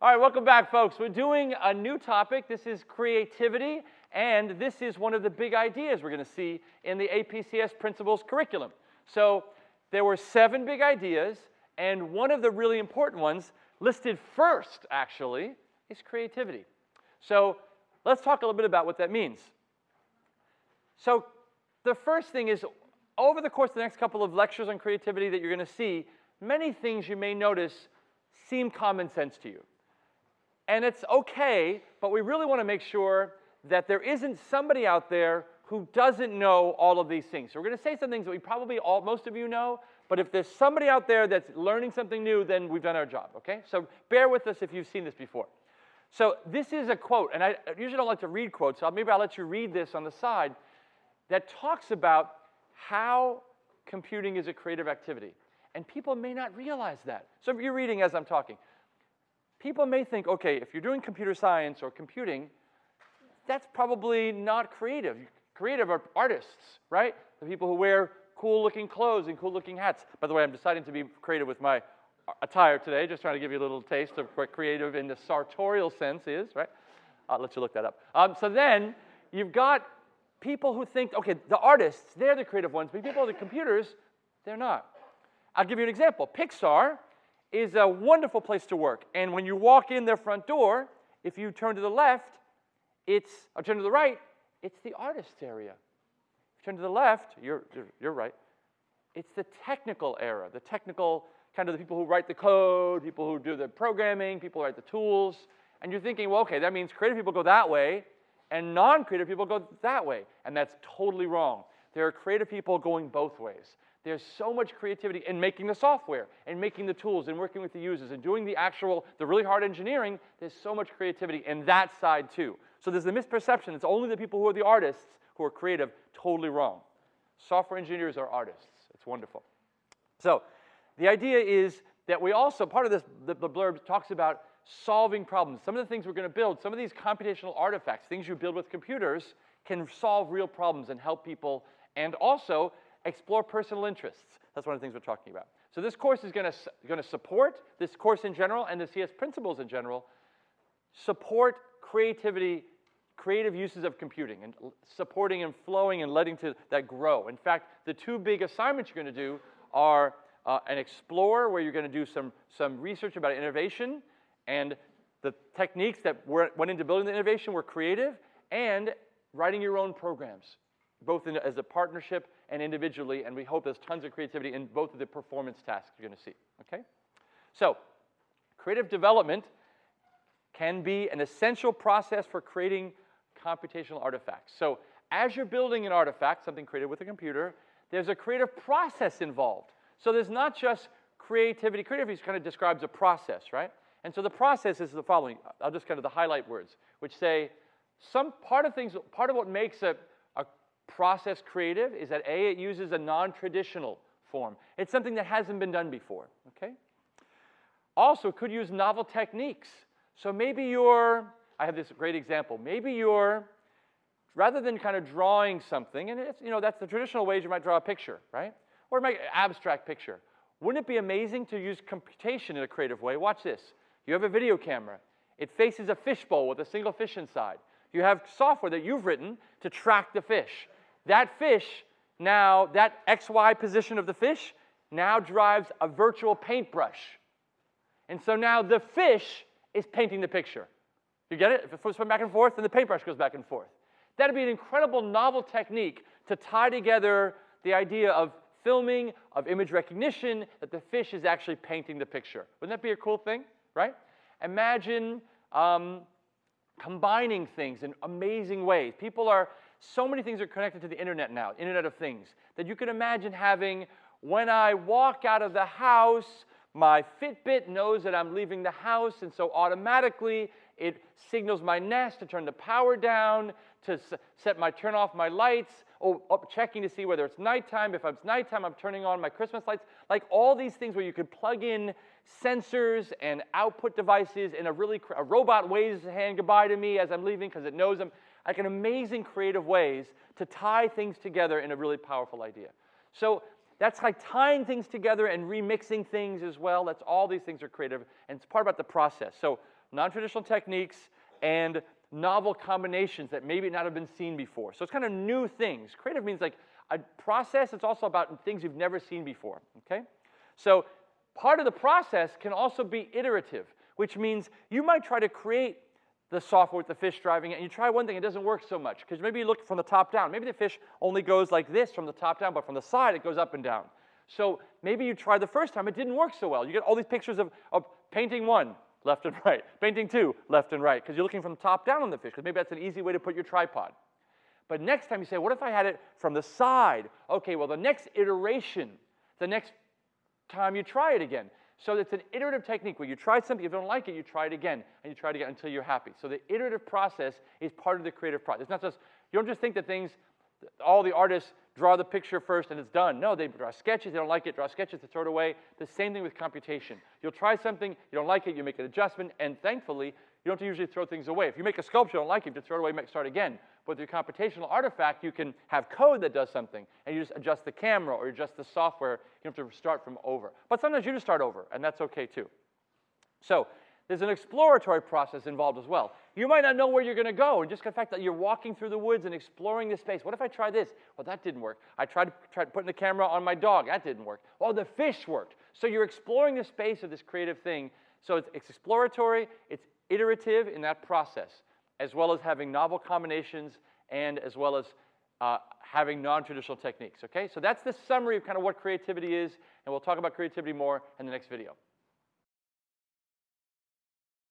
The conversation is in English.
All right, welcome back, folks. We're doing a new topic. This is creativity, and this is one of the big ideas we're going to see in the APCS principles curriculum. So there were seven big ideas, and one of the really important ones, listed first, actually, is creativity. So let's talk a little bit about what that means. So the first thing is, over the course of the next couple of lectures on creativity that you're going to see, many things you may notice seem common sense to you. And it's okay, but we really want to make sure that there isn't somebody out there who doesn't know all of these things. So we're going to say some things that we probably all, most of you know, but if there's somebody out there that's learning something new, then we've done our job, okay? So bear with us if you've seen this before. So this is a quote, and I usually don't like to read quotes, so maybe I'll let you read this on the side, that talks about how computing is a creative activity. And people may not realize that. So you're reading as I'm talking, people may think, okay, if you're doing computer science or computing, that's probably not creative. Creative are artists, right? The people who wear cool looking clothes and cool looking hats. By the way, I'm deciding to be creative with my attire today, just trying to give you a little taste of what creative in the sartorial sense is, right? I'll let you look that up. Um, so then you've got people who think, okay, the artists, they're the creative ones, but people, the computers, they're not. I'll give you an example. Pixar is a wonderful place to work. And when you walk in their front door, if you turn to the left, it's, or turn to the right, it's the artist's area. If you turn to the left, you're, you're right, it's the technical era, the technical, kind of the people who write the code, people who do the programming, people who write the tools. And you're thinking, well, okay, that means creative people go that way, and non-creative people go that way. And that's totally wrong. There are creative people going both ways. There's so much creativity in making the software and making the tools and working with the users and doing the actual, the really hard engineering. There's so much creativity in that side too. So there's the misperception. It's only the people who are the artists who are creative. Totally wrong. Software engineers are artists. It's wonderful. So the idea is that we also, part of this, the, the blurb talks about solving problems. Some of the things we're going to build, some of these computational artifacts, things you build with computers, can solve real problems and help people and also explore personal interests. That's one of the things we're talking about. So this course is going to, support, this course in general and the CS principles in general, support creativity, creative uses of computing and supporting and flowing and letting to that grow. In fact, the two big assignments you're going to do are uh, an explore where you're going to do some, some research about innovation and the techniques that were, went into building the innovation were creative and writing your own programs, both in, as a partnership and individually, and we hope there's tons of creativity in both of the performance tasks you're gonna see, okay? So, creative development can be an essential process for creating computational artifacts. So, as you're building an artifact, something created with a computer, there's a creative process involved. So there's not just creativity. Creativity kind of describes a process, right? And so the process is the following. I'll just kind of the highlight words, which say some part of things, part of what makes a, a process creative is that A, it uses a non-traditional form. It's something that hasn't been done before, okay? Also, could use novel techniques. So maybe you're, I have this great example, maybe you're, rather than kind of drawing something, and it's, you know, that's the traditional ways you might draw a picture, right? Or make an abstract picture. Wouldn't it be amazing to use computation in a creative way? Watch this. You have a video camera. It faces a fishbowl with a single fish inside. You have software that you've written to track the fish. That fish now, that XY position of the fish now drives a virtual paintbrush. And so now the fish is painting the picture. You get it? If it goes back and forth, then the paintbrush goes back and forth. That'd be an incredible novel technique to tie together the idea of filming, of image recognition, that the fish is actually painting the picture. Wouldn't that be a cool thing, right? Imagine um, combining things in amazing ways. People are so many things are connected to the internet now, Internet of Things, that you can imagine having when I walk out of the house, my Fitbit knows that I'm leaving the house, and so automatically it signals my Nest to turn the power down, to set my turn off my lights, Oh, or checking to see whether it's nighttime. If it's nighttime, I'm turning on my Christmas lights. Like all these things where you could plug in sensors and output devices in a really a robot waves a hand goodbye to me as I'm leaving because it knows I'm like an amazing creative ways to tie things together in a really powerful idea. So that's like tying things together and remixing things as well. That's all these things are creative, and it's part about the process. So non-traditional techniques and novel combinations that maybe not have been seen before. So it's kind of new things. Creative means like a process. It's also about things you've never seen before, okay? So part of the process can also be iterative, which means you might try to create the software with the fish driving it, and you try one thing, it doesn't work so much, because maybe you look from the top down. Maybe the fish only goes like this from the top down, but from the side it goes up and down. So maybe you tried the first time, it didn't work so well. You get all these pictures of, of painting one, left and right, painting two, left and right, because you're looking from top down on the fish, because maybe that's an easy way to put your tripod. But next time you say, what if I had it from the side? Okay, well, the next iteration, the next time you try it again. So it's an iterative technique where you try something, if you don't like it, you try it again, and you try it again until you're happy. So the iterative process is part of the creative process. It's not just, you don't just think that things, all the artists draw the picture first and it's done. No, they draw sketches, they don't like it, draw sketches, they throw it away. The same thing with computation. You'll try something, you don't like it, you make an adjustment, and thankfully, you don't usually throw things away. If you make a sculpture, you don't like it, you throw it away, make, start again. But with your computational artifact, you can have code that does something, and you just adjust the camera or adjust the software. You don't have to start from over. But sometimes you just start over, and that's okay too. So there's an exploratory process involved as well. You might not know where you're going to go, and just the fact that you're walking through the woods and exploring the space. What if I try this? Well, that didn't work. I tried, tried putting the camera on my dog. That didn't work. Well, the fish worked. So you're exploring the space of this creative thing. So it's, it's exploratory, it's iterative in that process, as well as having novel combinations and as well as uh, having non-traditional techniques, okay? So that's the summary of kind of what creativity is, and we'll talk about creativity more in the next video.